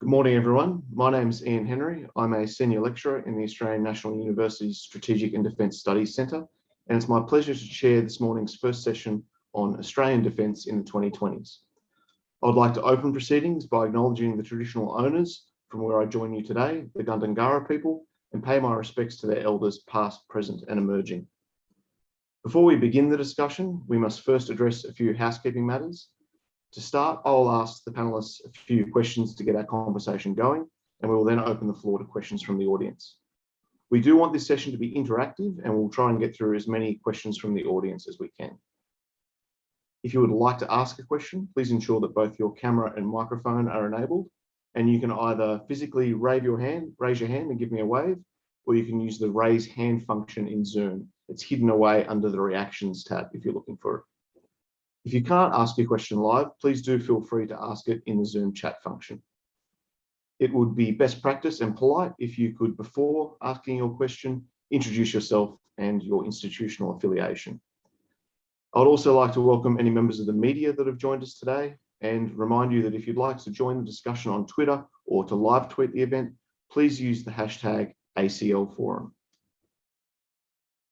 Good morning, everyone. My name is Ian Henry. I'm a senior lecturer in the Australian National University's Strategic and Defence Studies Centre, and it's my pleasure to chair this morning's first session on Australian defence in the 2020s. I would like to open proceedings by acknowledging the traditional owners from where I join you today, the Gundungurra people, and pay my respects to their elders past, present and emerging. Before we begin the discussion, we must first address a few housekeeping matters. To start, I'll ask the panelists a few questions to get our conversation going, and we will then open the floor to questions from the audience. We do want this session to be interactive, and we'll try and get through as many questions from the audience as we can. If you would like to ask a question, please ensure that both your camera and microphone are enabled, and you can either physically raise your hand, raise your hand and give me a wave, or you can use the raise hand function in Zoom. It's hidden away under the reactions tab if you're looking for it. If you can't ask your question live, please do feel free to ask it in the Zoom chat function. It would be best practice and polite if you could, before asking your question, introduce yourself and your institutional affiliation. I'd also like to welcome any members of the media that have joined us today and remind you that if you'd like to join the discussion on Twitter or to live tweet the event, please use the hashtag ACL Forum.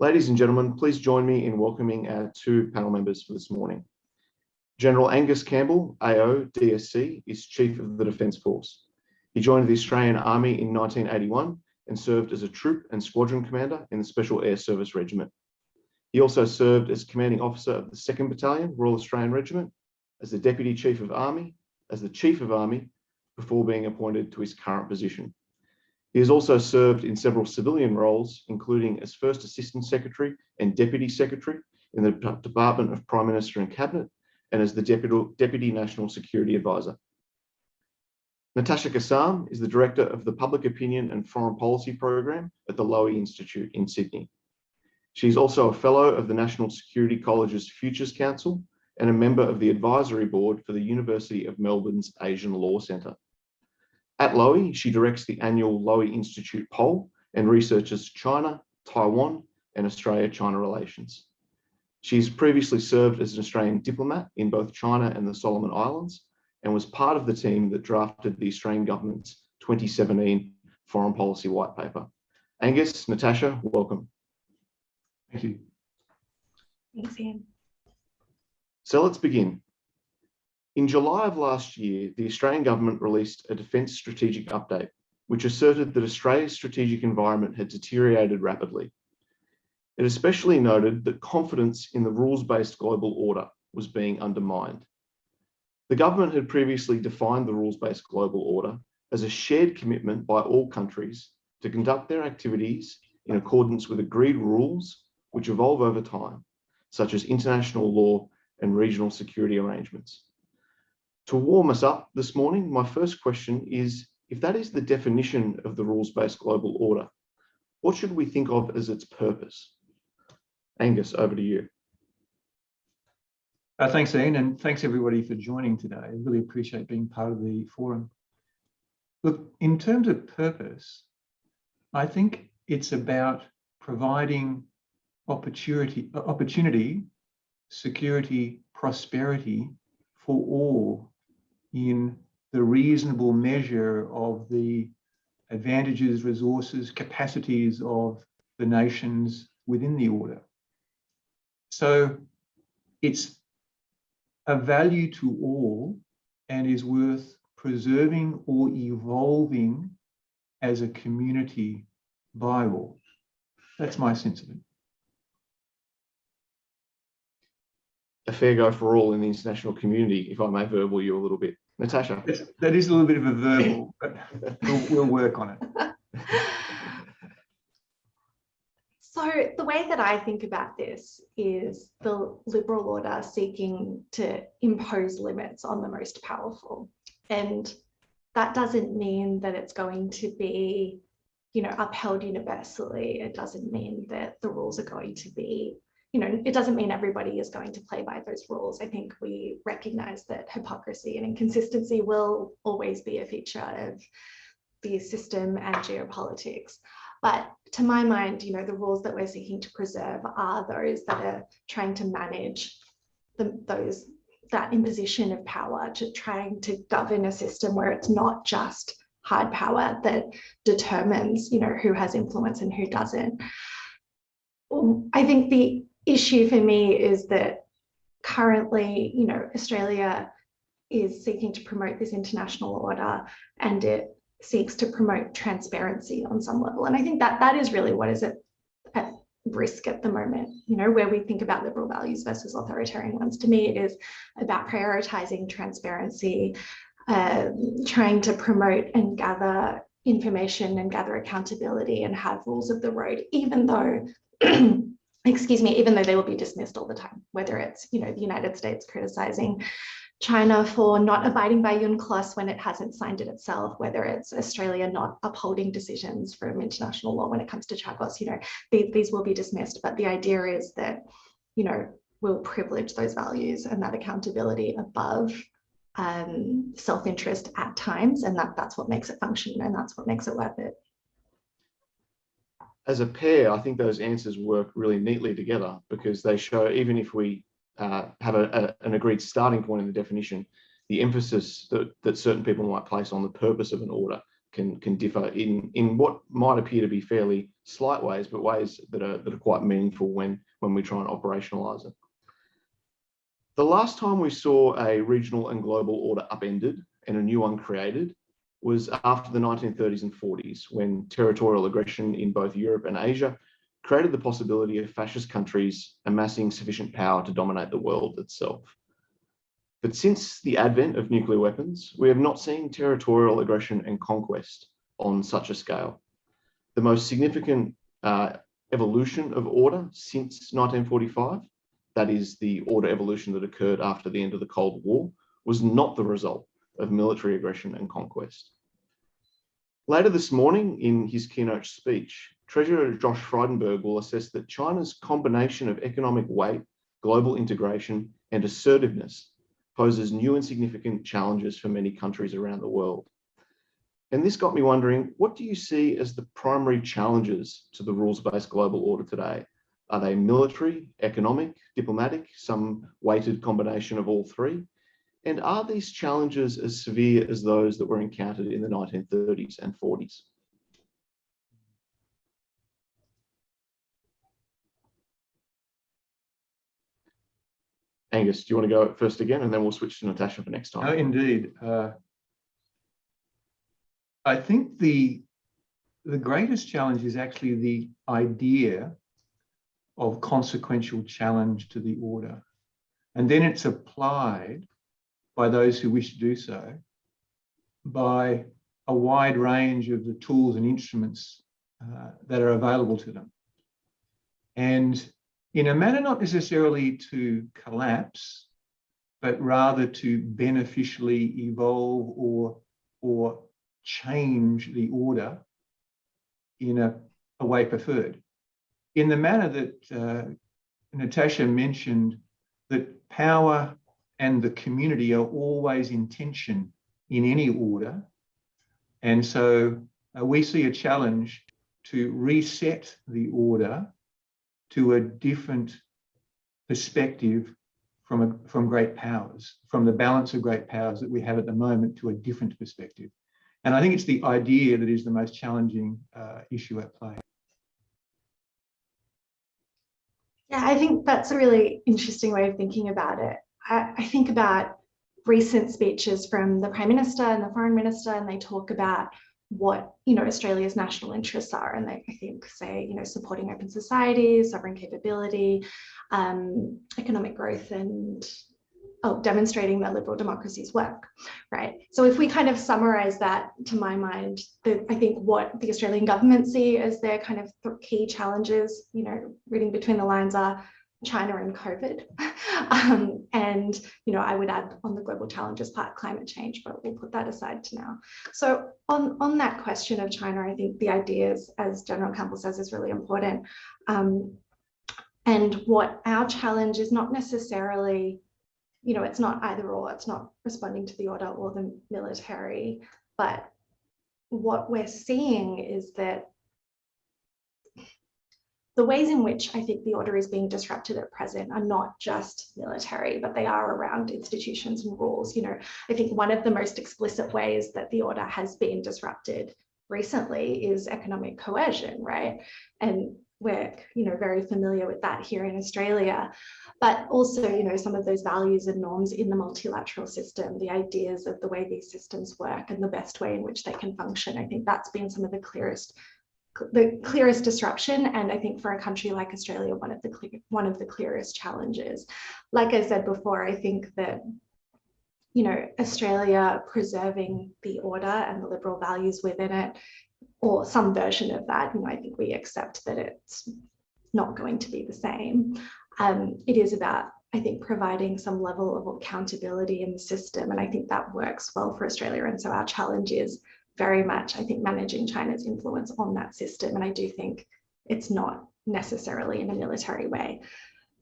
Ladies and gentlemen, please join me in welcoming our two panel members for this morning. General Angus Campbell, AO DSC, is Chief of the Defence Force. He joined the Australian Army in 1981 and served as a troop and squadron commander in the Special Air Service Regiment. He also served as commanding officer of the 2nd Battalion, Royal Australian Regiment, as the Deputy Chief of Army, as the Chief of Army, before being appointed to his current position. He has also served in several civilian roles, including as First Assistant Secretary and Deputy Secretary in the Department of Prime Minister and Cabinet and as the Deputy, Deputy National Security Advisor. Natasha Kassam is the Director of the Public Opinion and Foreign Policy Program at the Lowy Institute in Sydney. She's also a Fellow of the National Security College's Futures Council and a member of the Advisory Board for the University of Melbourne's Asian Law Centre. At Lowy, she directs the annual Lowy Institute poll and researches China, Taiwan and Australia-China relations. She's previously served as an Australian diplomat in both China and the Solomon Islands and was part of the team that drafted the Australian government's 2017 foreign policy white paper. Angus, Natasha, welcome. Thank you. Thanks, Ian. So let's begin. In July of last year, the Australian government released a defence strategic update, which asserted that Australia's strategic environment had deteriorated rapidly it especially noted that confidence in the rules-based global order was being undermined. The government had previously defined the rules-based global order as a shared commitment by all countries to conduct their activities in accordance with agreed rules which evolve over time, such as international law and regional security arrangements. To warm us up this morning, my first question is, if that is the definition of the rules-based global order, what should we think of as its purpose? Angus, over to you. Uh, thanks, Ian, and thanks everybody for joining today. I really appreciate being part of the forum. Look, in terms of purpose, I think it's about providing opportunity, opportunity, security, prosperity for all in the reasonable measure of the advantages, resources, capacities of the nations within the order. So it's a value to all and is worth preserving or evolving as a community by all. That's my sense of it. A fair go for all in the international community, if I may verbal you a little bit. Natasha. that is a little bit of a verbal, but we'll, we'll work on it. The way that I think about this is the liberal order seeking to impose limits on the most powerful. And that doesn't mean that it's going to be, you know, upheld universally. It doesn't mean that the rules are going to be, you know, it doesn't mean everybody is going to play by those rules. I think we recognize that hypocrisy and inconsistency will always be a feature of the system and geopolitics. But to my mind, you know, the rules that we're seeking to preserve are those that are trying to manage the, those that imposition of power to trying to govern a system where it's not just hard power that determines, you know, who has influence and who doesn't. Um, I think the issue for me is that currently, you know, Australia is seeking to promote this international order and it seeks to promote transparency on some level. And I think that that is really what is at, at risk at the moment, you know, where we think about liberal values versus authoritarian ones. To me, it is about prioritizing transparency, uh, trying to promote and gather information and gather accountability and have rules of the road, even though excuse me, even though they will be dismissed all the time, whether it's, you know, the United States criticizing China for not abiding by UNCLOS when it hasn't signed it itself, whether it's Australia not upholding decisions from international law when it comes to Chagos, you know, these, these will be dismissed. But the idea is that, you know, we'll privilege those values and that accountability above um, self-interest at times. And that, that's what makes it function and that's what makes it worth it. As a pair, I think those answers work really neatly together because they show even if we uh, have a, a, an agreed starting point in the definition, the emphasis that, that certain people might place on the purpose of an order can, can differ in, in what might appear to be fairly slight ways, but ways that are, that are quite meaningful when, when we try and operationalize it. The last time we saw a regional and global order upended and a new one created was after the 1930s and 40s, when territorial aggression in both Europe and Asia created the possibility of fascist countries amassing sufficient power to dominate the world itself. But since the advent of nuclear weapons, we have not seen territorial aggression and conquest on such a scale. The most significant uh, evolution of order since 1945, that is the order evolution that occurred after the end of the Cold War, was not the result of military aggression and conquest. Later this morning in his keynote speech, Treasurer Josh Frydenberg will assess that China's combination of economic weight, global integration, and assertiveness poses new and significant challenges for many countries around the world. And this got me wondering, what do you see as the primary challenges to the rules-based global order today? Are they military, economic, diplomatic, some weighted combination of all three? And are these challenges as severe as those that were encountered in the 1930s and 40s? Angus, do you want to go first again, and then we'll switch to Natasha for next time? Oh, indeed. Uh, I think the the greatest challenge is actually the idea of consequential challenge to the order. And then it's applied by those who wish to do so by a wide range of the tools and instruments uh, that are available to them. And in a manner not necessarily to collapse, but rather to beneficially evolve or, or change the order in a, a way preferred. In the manner that uh, Natasha mentioned that power and the community are always in tension in any order. And so uh, we see a challenge to reset the order to a different perspective from, a, from great powers, from the balance of great powers that we have at the moment to a different perspective. And I think it's the idea that is the most challenging uh, issue at play. Yeah, I think that's a really interesting way of thinking about it. I, I think about recent speeches from the Prime Minister and the Foreign Minister, and they talk about what you know Australia's national interests are, and they I think say you know supporting open societies, sovereign capability, um, economic growth, and oh, demonstrating that liberal democracies work, right? So if we kind of summarize that, to my mind, the, I think what the Australian government see as their kind of key challenges, you know, reading between the lines are China and COVID. um, and, you know, I would add on the global challenges part, climate change, but we'll put that aside to now. So on, on that question of China, I think the ideas, as General Campbell says, is really important. Um, and what our challenge is not necessarily, you know, it's not either or, it's not responding to the order or the military, but what we're seeing is that the ways in which I think the order is being disrupted at present are not just military, but they are around institutions and rules. You know, I think one of the most explicit ways that the order has been disrupted recently is economic coercion, right? And we're, you know, very familiar with that here in Australia, but also, you know, some of those values and norms in the multilateral system, the ideas of the way these systems work and the best way in which they can function. I think that's been some of the clearest the clearest disruption and I think for a country like Australia one of the clear, one of the clearest challenges. Like I said before I think that you know Australia preserving the order and the liberal values within it or some version of that you know I think we accept that it's not going to be the same. Um, it is about I think providing some level of accountability in the system and I think that works well for Australia and so our challenge is very much, I think, managing China's influence on that system. And I do think it's not necessarily in a military way.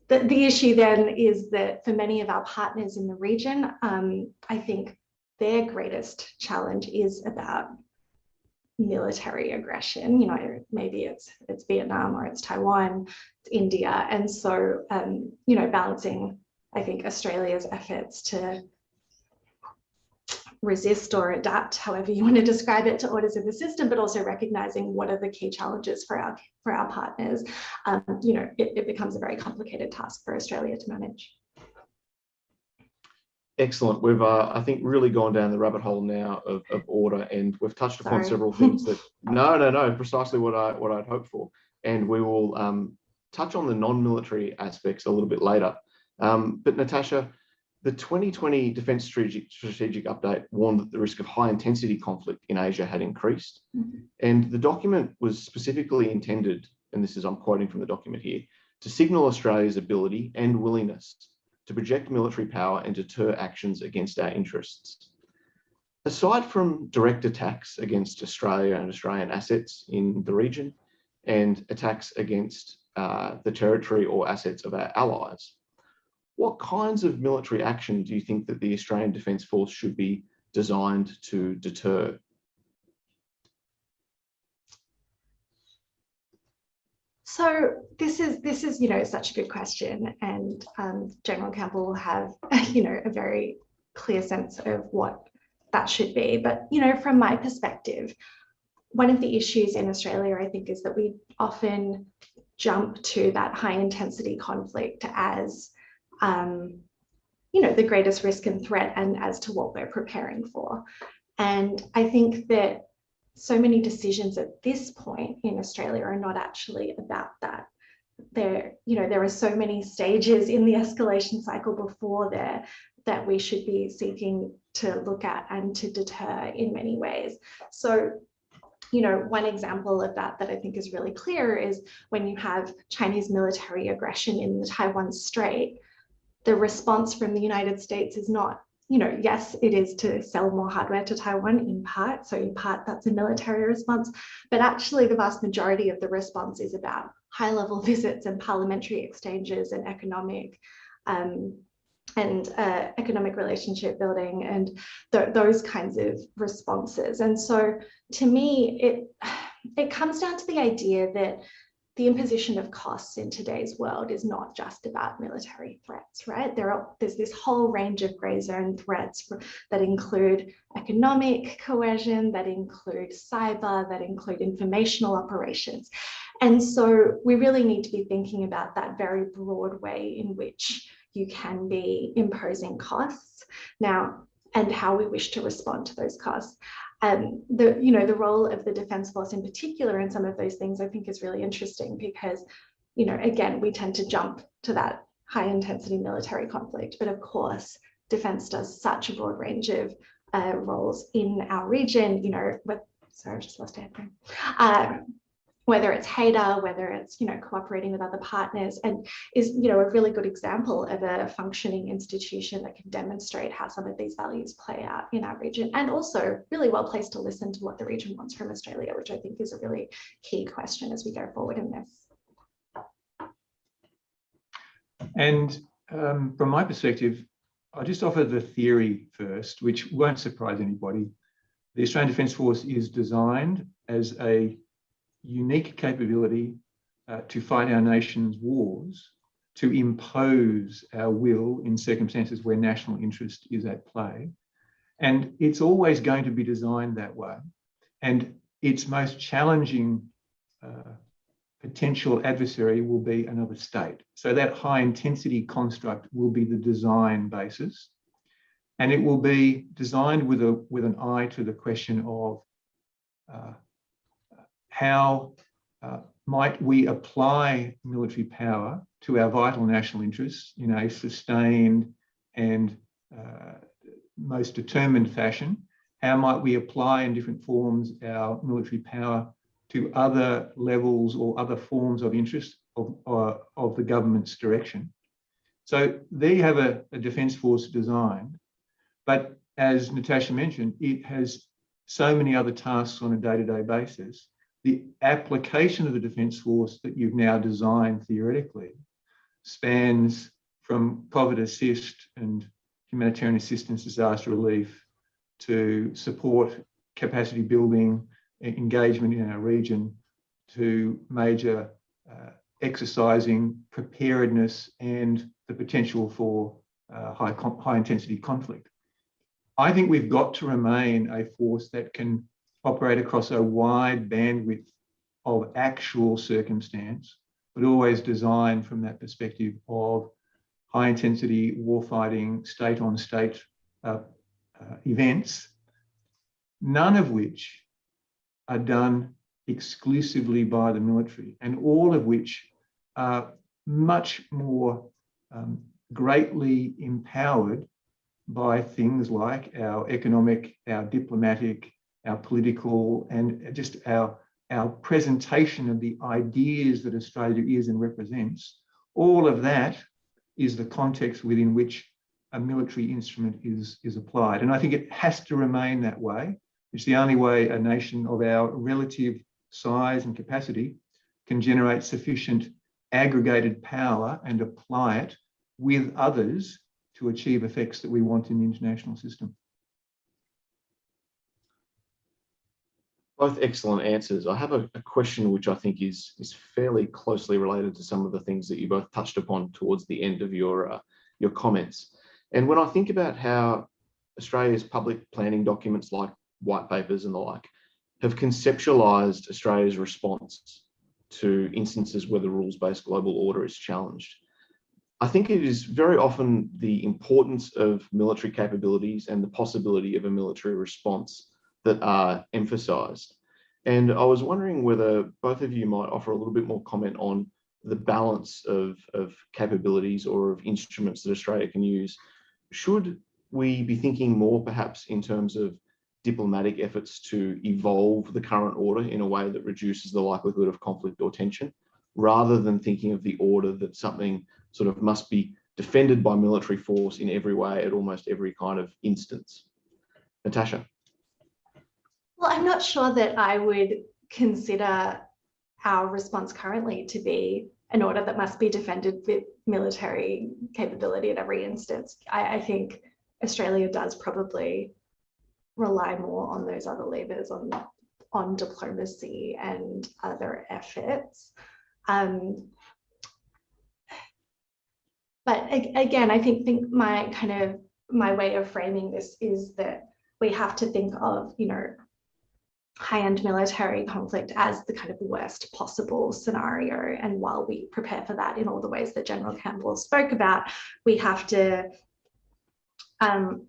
The, the issue then is that for many of our partners in the region, um, I think their greatest challenge is about military aggression. You know, maybe it's it's Vietnam or it's Taiwan, it's India. And so, um, you know, balancing, I think, Australia's efforts to resist or adapt, however you want to describe it, to orders of the system, but also recognizing what are the key challenges for our for our partners. Um, you know, it, it becomes a very complicated task for Australia to manage. Excellent. We've, uh, I think, really gone down the rabbit hole now of, of order, and we've touched upon Sorry. several things that. no, no, no. Precisely what I what I'd hoped for, and we will um, touch on the non-military aspects a little bit later. Um, but Natasha, the 2020 Defence Strategic, Strategic Update warned that the risk of high intensity conflict in Asia had increased. Mm -hmm. And the document was specifically intended, and this is I'm quoting from the document here, to signal Australia's ability and willingness to project military power and deter actions against our interests. Aside from direct attacks against Australia and Australian assets in the region and attacks against uh, the territory or assets of our allies, what kinds of military action do you think that the Australian Defence Force should be designed to deter? So this is this is you know such a good question, and um, General Campbell will have you know a very clear sense of what that should be. But you know from my perspective, one of the issues in Australia I think is that we often jump to that high intensity conflict as um, you know, the greatest risk and threat and as to what we're preparing for. And I think that so many decisions at this point in Australia are not actually about that. There, you know, there are so many stages in the escalation cycle before there that we should be seeking to look at and to deter in many ways. So you know, one example of that that I think is really clear is when you have Chinese military aggression in the Taiwan Strait, the response from the United States is not, you know, yes, it is to sell more hardware to Taiwan in part. So in part, that's a military response, but actually the vast majority of the response is about high level visits and parliamentary exchanges and economic um, and uh, economic relationship building and th those kinds of responses. And so to me, it, it comes down to the idea that the imposition of costs in today's world is not just about military threats, right? There are, there's this whole range of gray zone threats that include economic coercion, that include cyber, that include informational operations. And so we really need to be thinking about that very broad way in which you can be imposing costs now and how we wish to respond to those costs um, the you know the role of the defense force in particular in some of those things I think is really interesting because you know again we tend to jump to that high intensity military conflict. But of course defense does such a broad range of uh, roles in our region you know with sorry I just lost it uh, whether it's HADR, whether it's, you know, cooperating with other partners and is, you know, a really good example of a functioning institution that can demonstrate how some of these values play out in our region and also really well placed to listen to what the region wants from Australia, which I think is a really key question as we go forward in this. And um, from my perspective, I'll just offer the theory first, which won't surprise anybody. The Australian Defence Force is designed as a unique capability uh, to fight our nation's wars to impose our will in circumstances where national interest is at play. And it's always going to be designed that way. And its most challenging uh, potential adversary will be another state. So that high intensity construct will be the design basis. And it will be designed with, a, with an eye to the question of uh, how uh, might we apply military power to our vital national interests in a sustained and uh, most determined fashion? How might we apply in different forms our military power to other levels or other forms of interest of, uh, of the government's direction? So there you have a, a defence force designed, but as Natasha mentioned, it has so many other tasks on a day-to-day -day basis. The application of the Defence Force that you've now designed theoretically spans from COVID assist and humanitarian assistance, disaster relief, to support capacity building, engagement in our region, to major uh, exercising preparedness and the potential for uh, high, high intensity conflict. I think we've got to remain a force that can operate across a wide bandwidth of actual circumstance, but always designed from that perspective of high intensity warfighting, state on state uh, uh, events, none of which are done exclusively by the military and all of which are much more um, greatly empowered by things like our economic, our diplomatic, our political, and just our, our presentation of the ideas that Australia is and represents. All of that is the context within which a military instrument is, is applied. And I think it has to remain that way. It's the only way a nation of our relative size and capacity can generate sufficient aggregated power and apply it with others to achieve effects that we want in the international system. Both excellent answers. I have a, a, question which I think is, is fairly closely related to some of the things that you both touched upon towards the end of your, uh, your comments. And when I think about how Australia's public planning documents like white papers and the like have conceptualized Australia's response to instances where the rules-based global order is challenged, I think it is very often the importance of military capabilities and the possibility of a military response that are emphasized. And I was wondering whether both of you might offer a little bit more comment on the balance of, of capabilities or of instruments that Australia can use. Should we be thinking more perhaps in terms of diplomatic efforts to evolve the current order in a way that reduces the likelihood of conflict or tension, rather than thinking of the order that something sort of must be defended by military force in every way at almost every kind of instance. Natasha. Well, I'm not sure that I would consider our response currently to be an order that must be defended with military capability at every instance. I, I think Australia does probably rely more on those other levers, on, on diplomacy and other efforts. Um, but again, I think, think my kind of my way of framing this is that we have to think of, you know, high-end military conflict as the kind of worst possible scenario. And while we prepare for that in all the ways that General Campbell spoke about, we have to, um,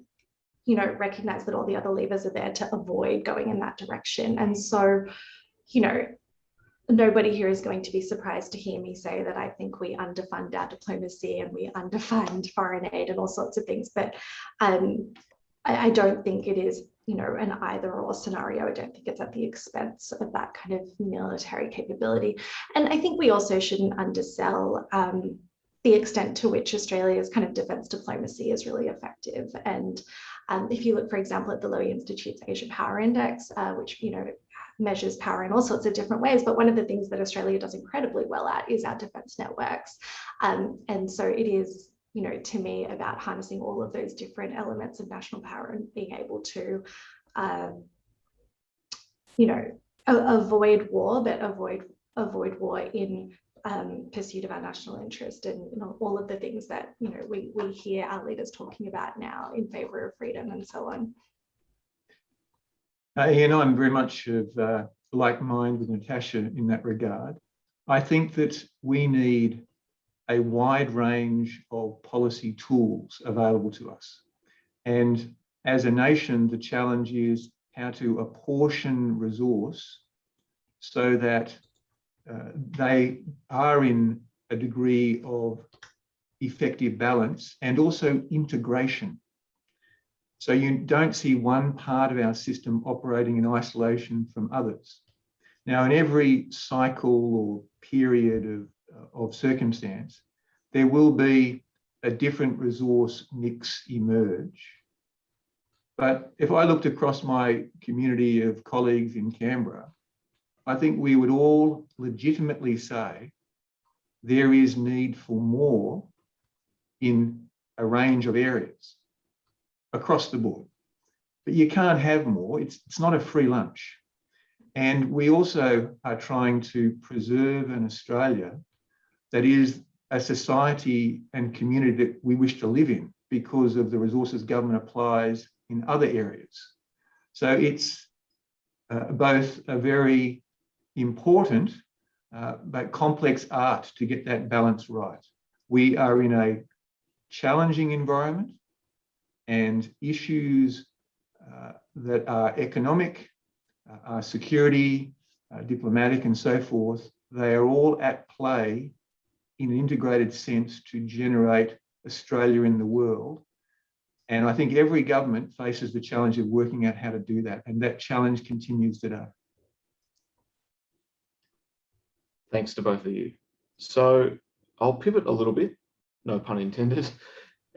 you know, recognize that all the other levers are there to avoid going in that direction. And so, you know, nobody here is going to be surprised to hear me say that I think we underfund our diplomacy and we underfund foreign aid and all sorts of things. But um, I, I, don't think it is, you know, an either or scenario. I don't think it's at the expense of that kind of military capability. And I think we also shouldn't undersell um, the extent to which Australia's kind of defence diplomacy is really effective. And um, if you look, for example, at the Lowy Institute's Asia Power Index, uh, which, you know, measures power in all sorts of different ways. But one of the things that Australia does incredibly well at is our defence networks. Um, and so it is, you know, to me about harnessing all of those different elements of national power and being able to, um, you know, avoid war, but avoid avoid war in um, pursuit of our national interest and you know, all of the things that you know we, we hear our leaders talking about now in favor of freedom and so on. Uh, Ian, I'm very much of uh, like mind with Natasha in that regard. I think that we need a wide range of policy tools available to us. And as a nation, the challenge is how to apportion resource so that uh, they are in a degree of effective balance and also integration. So you don't see one part of our system operating in isolation from others. Now, in every cycle or period of, Uh, of circumstance, there will be a different resource mix emerge. But if I looked across my community of colleagues in Canberra, I think we would all legitimately say there is need for more in a range of areas across the board. But you can't have more, it's, it's not a free lunch. And we also are trying to preserve an Australia that is a society and community that we wish to live in because of the resources government applies in other areas. So it's uh, both a very important uh, but complex art to get that balance right. We are in a challenging environment and issues uh, that are economic, uh, are security, uh, diplomatic and so forth, they are all at play in an integrated sense to generate Australia in the world. And I think every government faces the challenge of working out how to do that. And that challenge continues today. Thanks to both of you. So I'll pivot a little bit, no pun intended,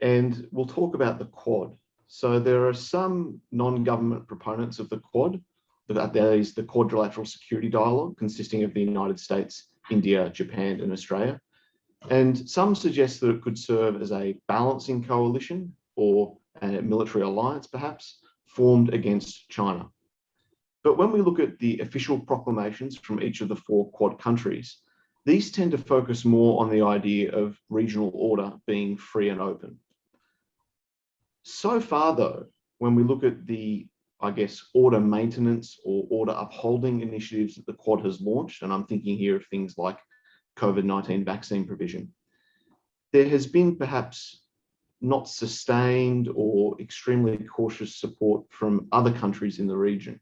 and we'll talk about the Quad. So there are some non-government proponents of the Quad, that is the Quadrilateral Security Dialogue, consisting of the United States, India, Japan, and Australia. And some suggest that it could serve as a balancing coalition or a military alliance, perhaps, formed against China. But when we look at the official proclamations from each of the four Quad countries, these tend to focus more on the idea of regional order being free and open. So far, though, when we look at the, I guess, order maintenance or order upholding initiatives that the Quad has launched, and I'm thinking here of things like COVID-19 vaccine provision. There has been perhaps not sustained or extremely cautious support from other countries in the region.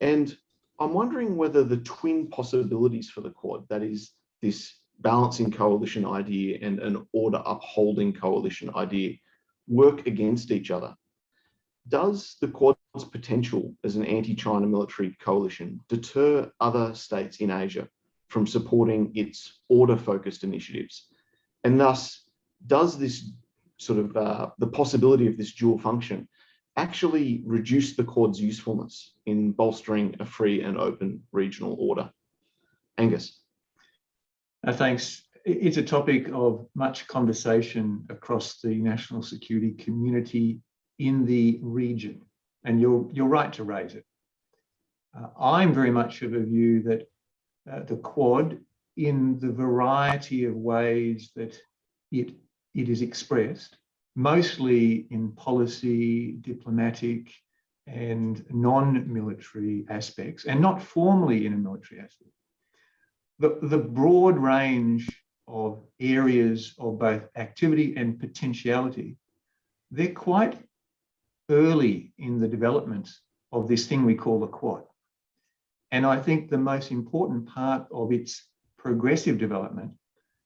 And I'm wondering whether the twin possibilities for the Quad, that is this balancing coalition idea and an order upholding coalition idea, work against each other. Does the Quad's potential as an anti-China military coalition deter other states in Asia from supporting its order-focused initiatives. And thus, does this sort of uh, the possibility of this dual function actually reduce the Quad's usefulness in bolstering a free and open regional order? Angus. Uh, thanks. It's a topic of much conversation across the national security community in the region, and you're, you're right to raise it. Uh, I'm very much of a view that uh, the Quad in the variety of ways that it, it is expressed, mostly in policy, diplomatic, and non-military aspects, and not formally in a military aspect. The, the broad range of areas of both activity and potentiality, they're quite early in the development of this thing we call the Quad. And I think the most important part of its progressive development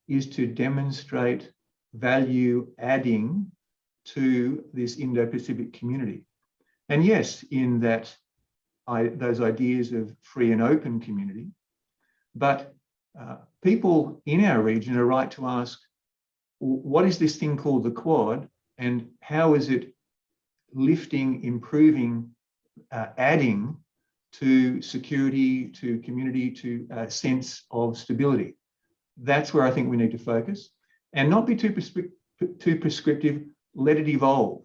is to demonstrate value adding to this Indo-Pacific community. And yes, in that I, those ideas of free and open community, but uh, people in our region are right to ask, what is this thing called the Quad and how is it lifting, improving, uh, adding to security, to community, to a sense of stability. That's where I think we need to focus and not be too, prescri too prescriptive, let it evolve.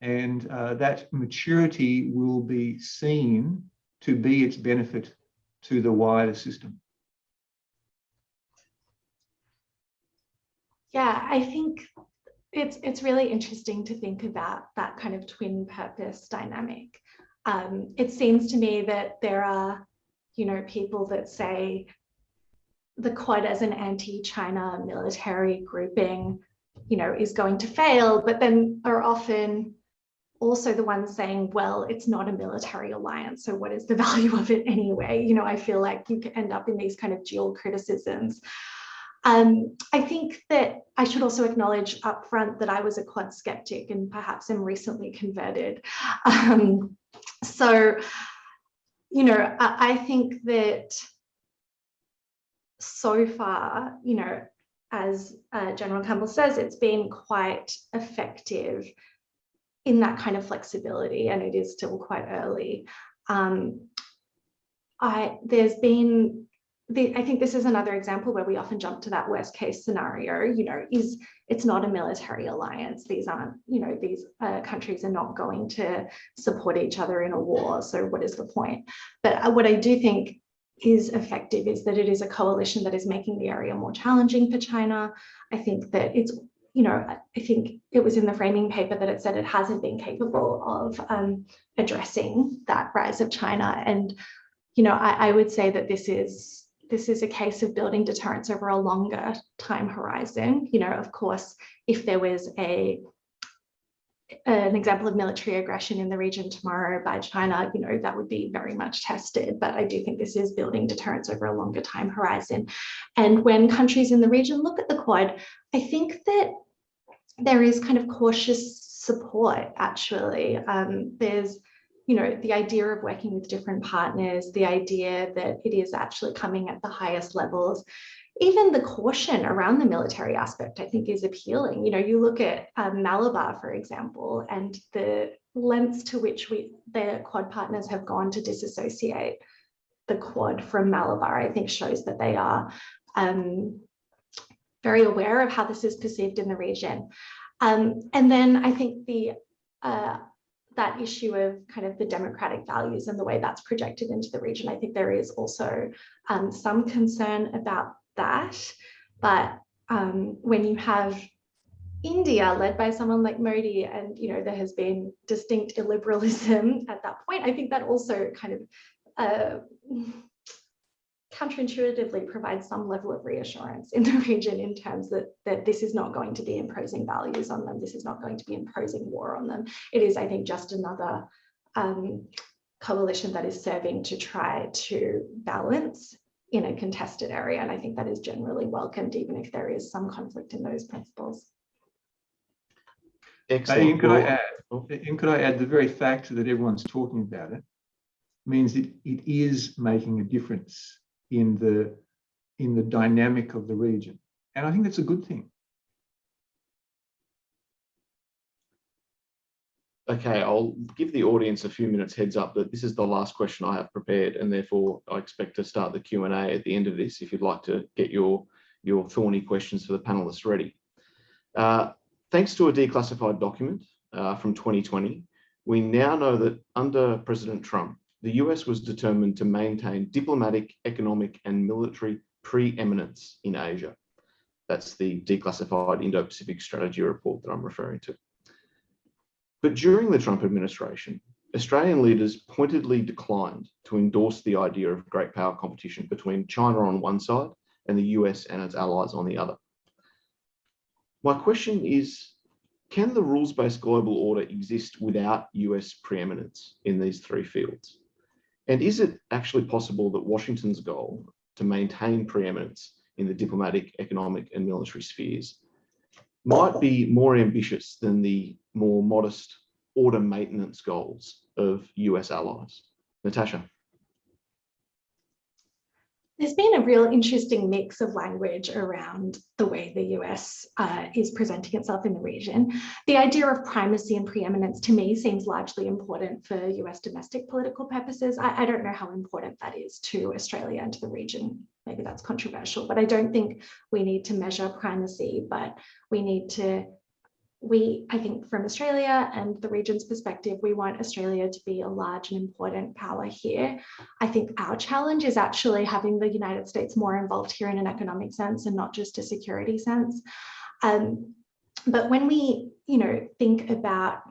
And uh, that maturity will be seen to be its benefit to the wider system. Yeah, I think it's it's really interesting to think about that kind of twin purpose dynamic. Um, it seems to me that there are, you know, people that say the Quad as an anti-China military grouping, you know, is going to fail, but then are often also the ones saying, well, it's not a military alliance, so what is the value of it anyway? You know, I feel like you can end up in these kind of dual criticisms. Um, I think that I should also acknowledge upfront that I was a quad skeptic and perhaps am recently converted. Um, so, you know, I, I think that so far, you know, as uh, General Campbell says, it's been quite effective in that kind of flexibility and it is still quite early. Um, I, there's been, the, I think this is another example where we often jump to that worst case scenario, you know, is it's not a military alliance. These aren't, you know, these uh, countries are not going to support each other in a war. So what is the point? But uh, what I do think is effective is that it is a coalition that is making the area more challenging for China. I think that it's you know, I think it was in the framing paper that it said it hasn't been capable of um, addressing that rise of China. And, you know, I, I would say that this is this is a case of building deterrence over a longer time horizon. You know, of course, if there was a an example of military aggression in the region tomorrow by China, you know, that would be very much tested. But I do think this is building deterrence over a longer time horizon. And when countries in the region look at the Quad, I think that there is kind of cautious support, actually. Um, there's, you know, the idea of working with different partners, the idea that it is actually coming at the highest levels even the caution around the military aspect, I think is appealing. You know, you look at um, Malabar, for example, and the lengths to which we, the Quad partners have gone to disassociate the Quad from Malabar, I think shows that they are um, very aware of how this is perceived in the region. Um, and then I think the uh, that issue of kind of the democratic values and the way that's projected into the region, I think there is also um, some concern about that. But um, when you have India led by someone like Modi and you know there has been distinct illiberalism at that point, I think that also kind of uh, counterintuitively provides some level of reassurance in the region in terms that, that this is not going to be imposing values on them. This is not going to be imposing war on them. It is, I think, just another um, coalition that is serving to try to balance in a contested area. And I think that is generally welcomed, even if there is some conflict in those principles. Excellent. And could I add, and could I add the very fact that everyone's talking about it means that it is making a difference in the in the dynamic of the region. And I think that's a good thing. Okay, I'll give the audience a few minutes heads up that this is the last question I have prepared and therefore I expect to start the Q&A at the end of this if you'd like to get your, your thorny questions for the panelists ready. Uh, thanks to a declassified document uh, from 2020, we now know that under President Trump, the US was determined to maintain diplomatic, economic and military preeminence in Asia. That's the declassified Indo-Pacific strategy report that I'm referring to. But during the Trump administration, Australian leaders pointedly declined to endorse the idea of great power competition between China on one side and the US and its allies on the other. My question is, can the rules-based global order exist without US preeminence in these three fields? And is it actually possible that Washington's goal to maintain preeminence in the diplomatic, economic and military spheres might be more ambitious than the more modest order maintenance goals of US allies. Natasha. There's been a real interesting mix of language around the way the US uh, is presenting itself in the region. The idea of primacy and preeminence to me seems largely important for US domestic political purposes. I, I don't know how important that is to Australia and to the region. Maybe that's controversial, but I don't think we need to measure primacy, but we need to we, I think from Australia and the region's perspective, we want Australia to be a large and important power here. I think our challenge is actually having the United States more involved here in an economic sense and not just a security sense. Um, but when we, you know, think about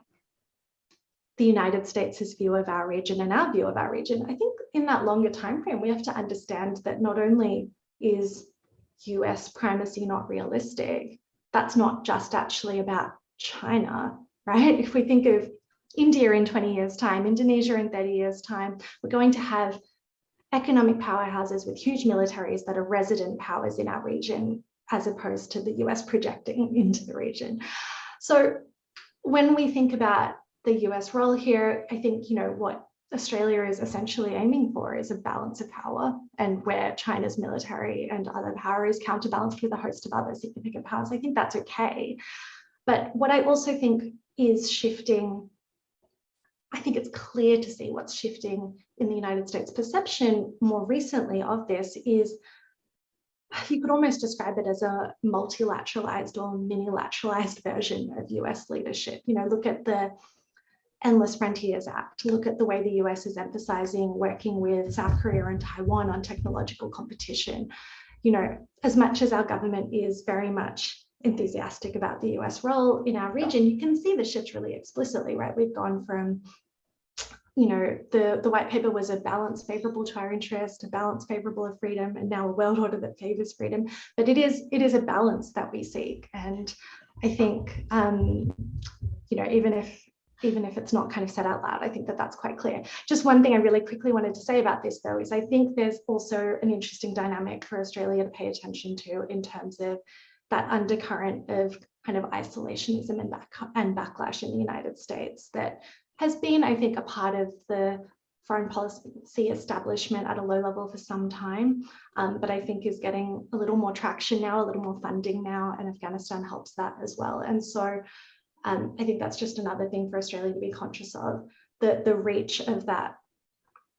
the United States' view of our region and our view of our region, I think in that longer time frame, we have to understand that not only is US primacy not realistic, that's not just actually about China, right? If we think of India in 20 years time, Indonesia in 30 years time, we're going to have economic powerhouses with huge militaries that are resident powers in our region, as opposed to the US projecting into the region. So when we think about the US role here, I think, you know, what Australia is essentially aiming for is a balance of power and where China's military and other power is counterbalanced with a host of other significant powers. I think that's okay. But what I also think is shifting, I think it's clear to see what's shifting in the United States perception more recently of this is you could almost describe it as a multilateralized or mini-lateralized version of US leadership. You know, look at the Endless Frontiers Act, look at the way the US is emphasizing working with South Korea and Taiwan on technological competition. You know, as much as our government is very much enthusiastic about the US role in our region, you can see the shift really explicitly, right? We've gone from you know, the, the white paper was a balance favorable to our interest, a balance favorable of freedom, and now a world order that favors freedom. But it is it is a balance that we seek. And I think, um, you know, even if even if it's not kind of said out loud, I think that that's quite clear. Just one thing I really quickly wanted to say about this, though, is I think there's also an interesting dynamic for Australia to pay attention to in terms of that undercurrent of kind of isolationism and, back, and backlash in the United States that has been, I think, a part of the foreign policy establishment at a low level for some time, um, but I think is getting a little more traction now, a little more funding now, and Afghanistan helps that as well. And so um, I think that's just another thing for Australia to be conscious of, the, the reach of that,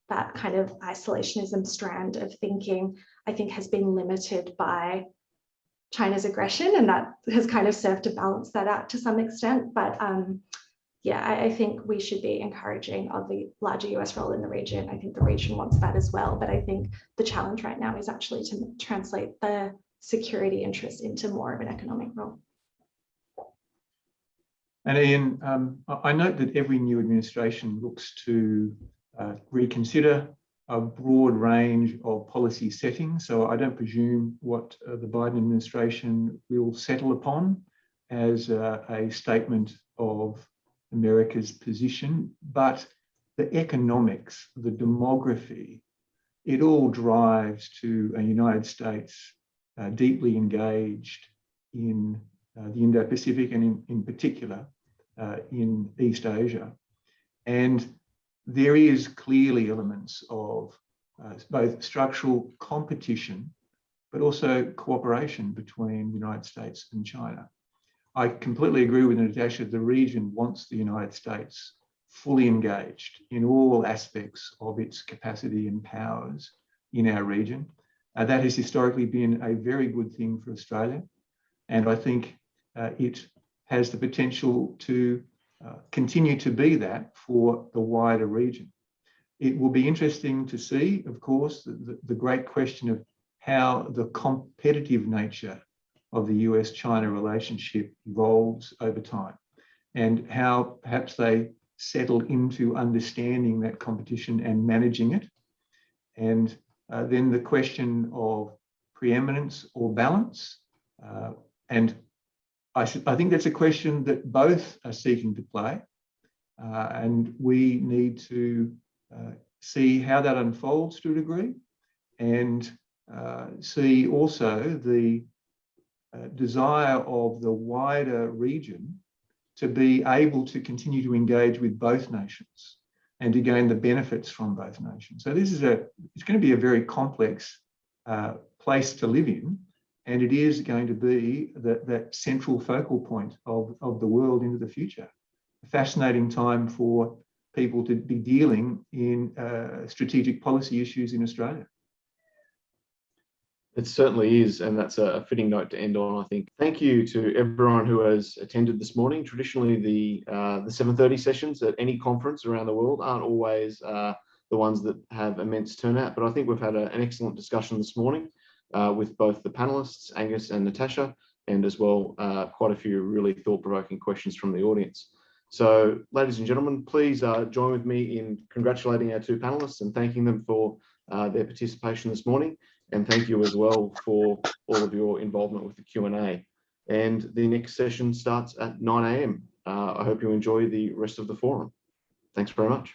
that kind of isolationism strand of thinking, I think has been limited by China's aggression, and that has kind of served to balance that out to some extent. But um, yeah, I, I, think we should be encouraging of the larger US role in the region. I think the region wants that as well. But I think the challenge right now is actually to translate the security interest into more of an economic role. And Ian, um, I note that every new administration looks to uh, reconsider a broad range of policy settings. So I don't presume what uh, the Biden administration will settle upon as uh, a statement of America's position, but the economics, the demography, it all drives to a United States uh, deeply engaged in uh, the Indo-Pacific and in, in particular in East Asia. And there is clearly elements of uh, both structural competition, but also cooperation between the United States and China. I completely agree with Natasha. The region wants the United States fully engaged in all aspects of its capacity and powers in our region. Uh, that has historically been a very good thing for Australia. And I think uh, it has the potential to uh, continue to be that for the wider region. It will be interesting to see, of course, the, the great question of how the competitive nature of the US-China relationship evolves over time and how perhaps they settle into understanding that competition and managing it. And uh, then the question of preeminence or balance. Uh, and I, I, think that's a question that both are seeking to play. Uh, and we need to uh, see how that unfolds to a degree and uh, see also the uh, desire of the wider region to be able to continue to engage with both nations and to gain the benefits from both nations. So this is a, it's going to be a very complex uh, place to live in, and it is going to be the, that central focal point of, of the world into the future. A fascinating time for people to be dealing in uh, strategic policy issues in Australia. It certainly is, and that's a fitting note to end on, I think. Thank you to everyone who has attended this morning. Traditionally, the uh, the 7.30 sessions at any conference around the world aren't always uh, the ones that have immense turnout, but I think we've had a, an excellent discussion this morning uh, with both the panelists, Angus and Natasha, and as well, uh, quite a few really thought-provoking questions from the audience. So, ladies and gentlemen, please uh, join with me in congratulating our two panelists and thanking them for uh, their participation this morning. And thank you as well for all of your involvement with the Q&A. And the next session starts at 9 a.m. Uh, I hope you enjoy the rest of the forum. Thanks very much.